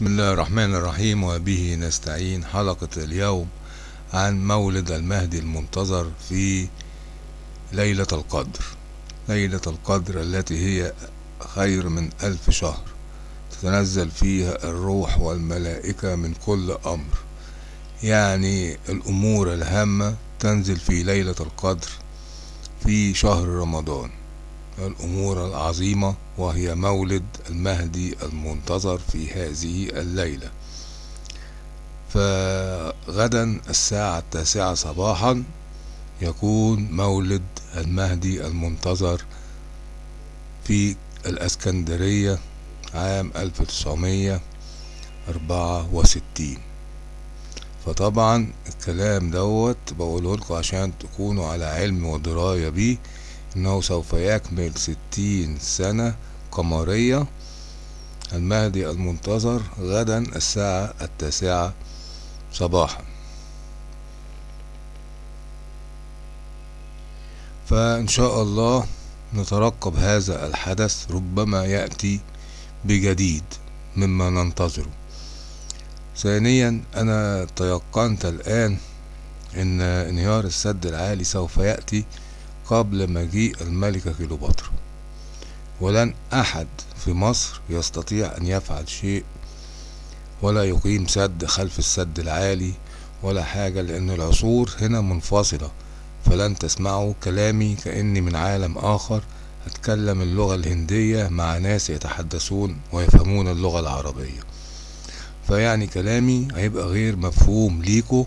بسم الله الرحمن الرحيم وبه نستعين حلقة اليوم عن مولد المهدي المنتظر في ليلة القدر. ليلة القدر التي هي خير من ألف شهر. تتنزل فيها الروح والملائكة من كل أمر. يعني الأمور الهامة تنزل في ليلة القدر في شهر رمضان. الأمور العظيمة وهي مولد المهدي المنتظر في هذه الليلة. فغدا الساعة التاسعة صباحا يكون مولد المهدي المنتظر في الأسكندرية عام 1964 فطبعا الكلام دوت بقوله لكم عشان تكونوا على علم ودراية بيه. إنه سوف يكمل ستين سنة قمرية. المهدي المنتظر غدا الساعة التاسعة صباحا. فإن شاء الله نترقب هذا الحدث ربما يأتي بجديد مما ننتظره. ثانيا أنا تيقنت الآن إن انهيار السد العالي سوف يأتي قبل مجيء الملكة كليوباترا. ولن أحد في مصر يستطيع أن يفعل شيء ولا يقيم سد خلف السد العالي ولا حاجة لأن العصور هنا منفصلة. فلن تسمعوا كلامي كأني من عالم آخر. أتكلم اللغة الهندية مع ناس يتحدثون ويفهمون اللغة العربية. فيعني كلامي هيبقى غير مفهوم ليكو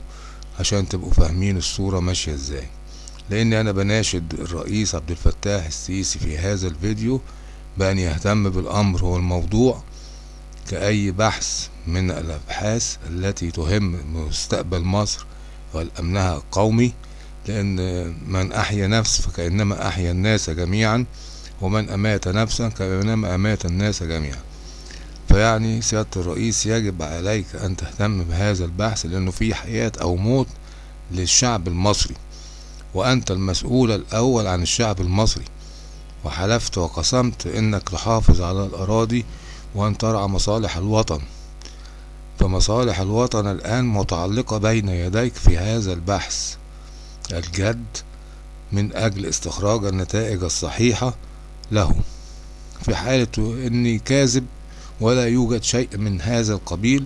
عشان تبقوا فاهمين الصورة ماشية إزاي. لأن أنا بناشد الرئيس عبد الفتاح السيسي في هذا الفيديو بأن يهتم بالأمر والموضوع كأي بحث من الأبحاث التي تهم مستقبل مصر والأمنها القومي لأن من أحيا نفس فكأنما أحيا الناس جميعا ومن أمات نفسا كأنما أمات الناس جميعا. فيعني سيادة الرئيس يجب عليك أن تهتم بهذا البحث لأنه في حياة أو موت للشعب المصري. وأنت المسؤول الأول عن الشعب المصري. وحلفت وقسمت إنك تحافظ على الأراضي وأن ترعى مصالح الوطن. فمصالح الوطن الآن متعلقة بين يديك في هذا البحث. الجد من أجل استخراج النتائج الصحيحة له. في حالة إني كاذب ولا يوجد شيء من هذا القبيل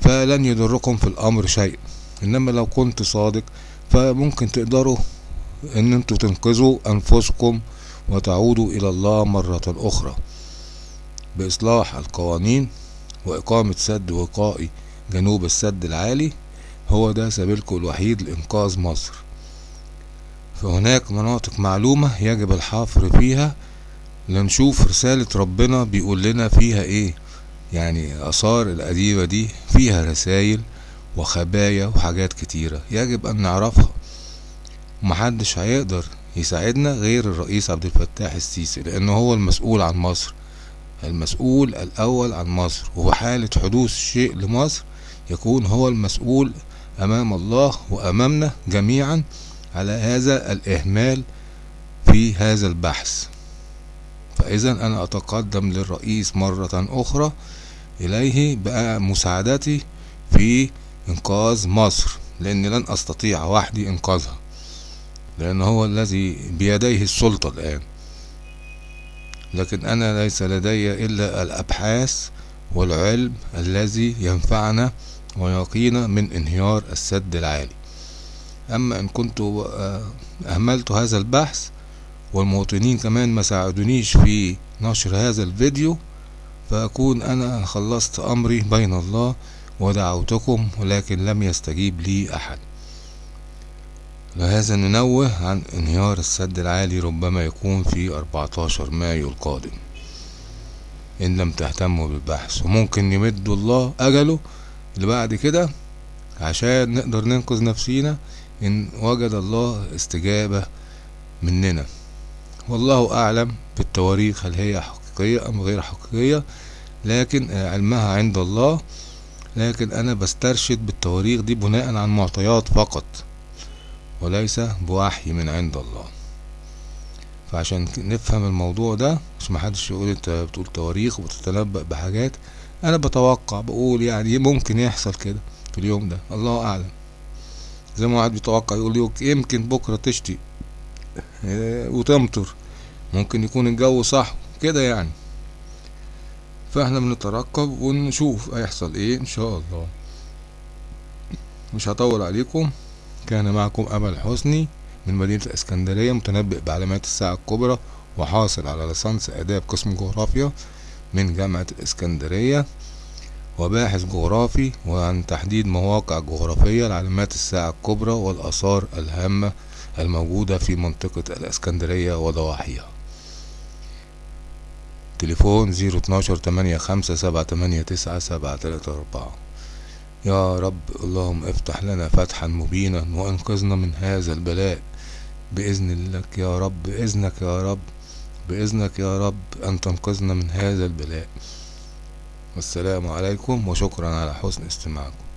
فلن يضركم في الأمر شيء. إنما لو كنت صادق فممكن تقدروا إن أنتوا تنقذوا أنفسكم وتعودوا إلى الله مرة أخرى. بإصلاح القوانين وإقامة سد وقائي جنوب السد العالي هو ده سبيلكم الوحيد لإنقاذ مصر. فهناك مناطق معلومة يجب الحفر فيها لنشوف رسالة ربنا بيقول لنا فيها إيه. يعني آثار القديمة دي فيها رسائل وخبايا وحاجات كتيرة. يجب أن نعرفها. محدش هيقدر يساعدنا غير الرئيس عبد الفتاح السيسي لأنه هو المسؤول عن مصر. المسؤول الأول عن مصر. وفي حالة حدوث شيء لمصر يكون هو المسؤول أمام الله وأمامنا جميعا على هذا الإهمال في هذا البحث. فإذا أنا أتقدم للرئيس مرة أخرى إليه بمساعدتي في إنقاذ مصر لأني لن أستطيع وحدي إنقاذها لأن هو الذي بيديه السلطة الآن. لكن أنا ليس لدي إلا الأبحاث والعلم الذي ينفعنا ويقينا من انهيار السد العالي. أما إن كنت أهملت هذا البحث والمواطنين كمان ما ساعدونيش في نشر هذا الفيديو فأكون أنا خلصت أمري بين الله ودعوتكم ولكن لم يستجيب لي أحد. لهذا ننوه عن انهيار السد العالي ربما يكون في 14 مايو القادم. إن لم تهتموا بالبحث وممكن يمد الله أجله اللي بعد كده عشان نقدر ننقذ نفسينا إن وجد الله استجابة مننا. والله أعلم بالتواريخ هل هي حقيقية أم غير حقيقية لكن علمها عند الله لكن أنا بسترشد بالتواريخ دي بناء عن معطيات فقط وليس بوحي من عند الله. فعشان نفهم الموضوع ده مش محدش يقول أنت بتقول تواريخ وبتتنبأ بحاجات أنا بتوقع بقول يعني ممكن يحصل كده في اليوم ده. الله أعلم. زي ما واحد بيتوقع يقول يوك- يمكن بكرة تشتي إيه، وتمطر. ممكن يكون الجو صح كده يعني. فاحنا بنترقب ونشوف هيحصل إيه ان شاء الله. مش هطول عليكم. كان معكم أمل حسني من مدينة الإسكندرية متنبئ بعلامات الساعة الكبرى وحاصل على ليسانس آداب قسم جغرافيا من جامعة الاسكندرية وباحث جغرافي وعن تحديد مواقع جغرافية لعلامات الساعة الكبرى والآثار الهامة الموجودة في منطقة الإسكندرية وضواحيها. تليفون زيرو اتناشر تمانية خمسة سبعة تمانية تسعة سبعة تلاتة أربعة. يا رب اللهم افتح لنا فتحا مبينا وانقذنا من هذا البلاء. بإذن لك يا رب بإذنك يا رب بإذنك يا رب أن تنقذنا من هذا البلاء. والسلام عليكم وشكرا على حسن استماعكم.